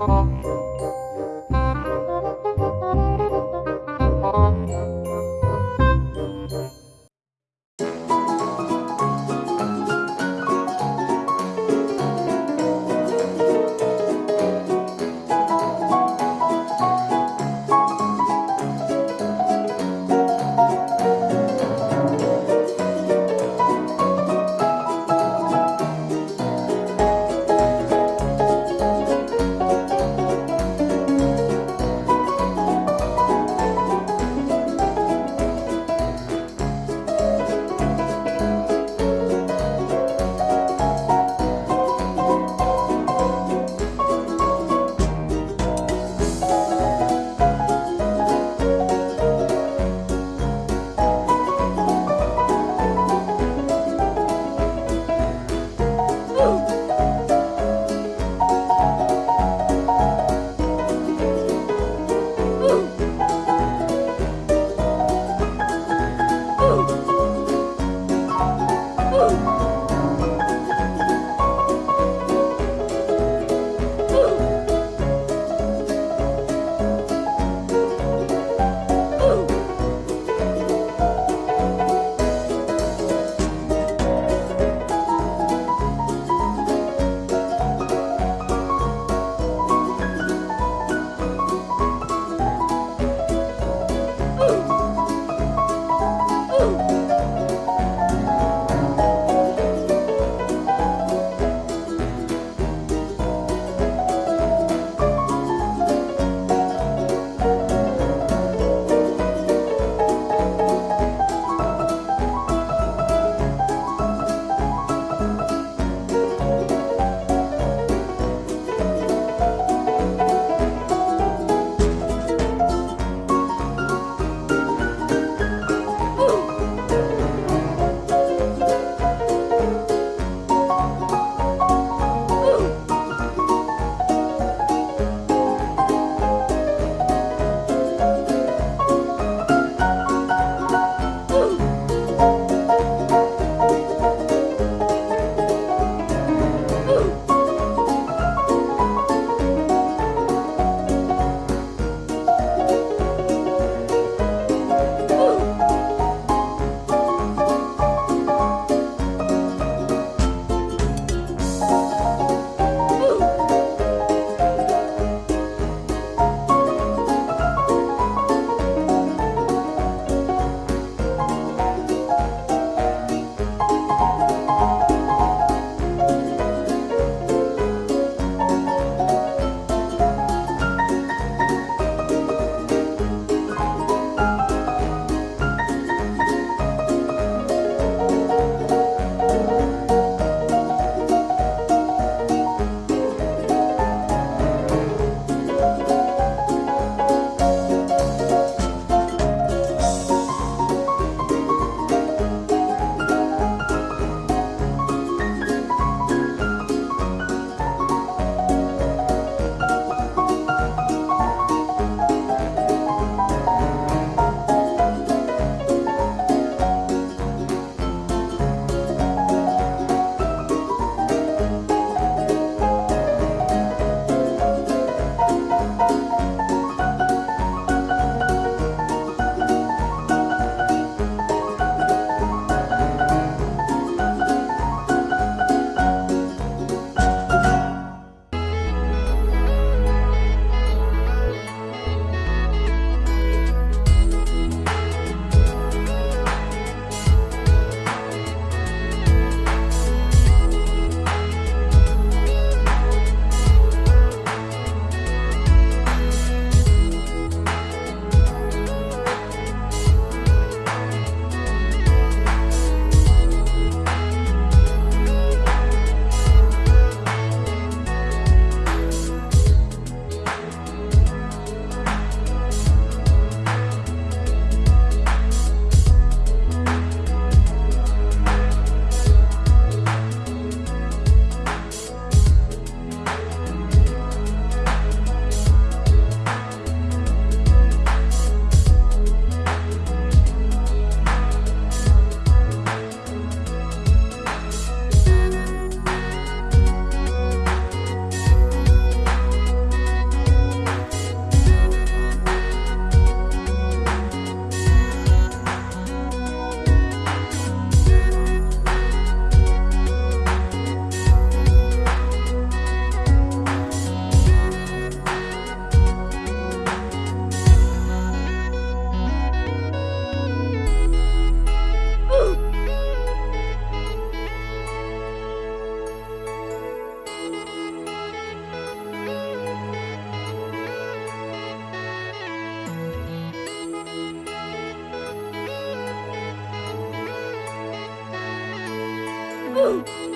Música Oh.